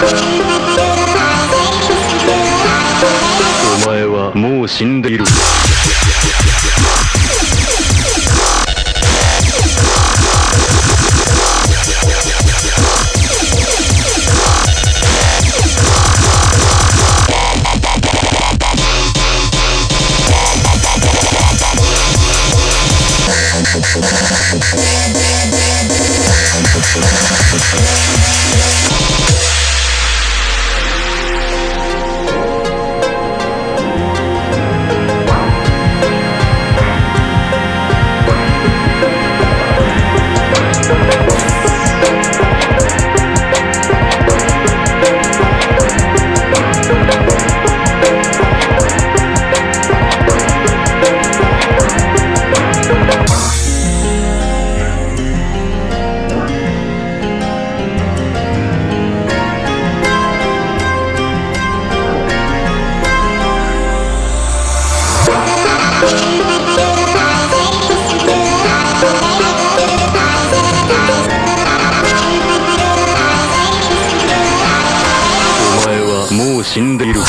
お前はもう死んでいる。死んでいる「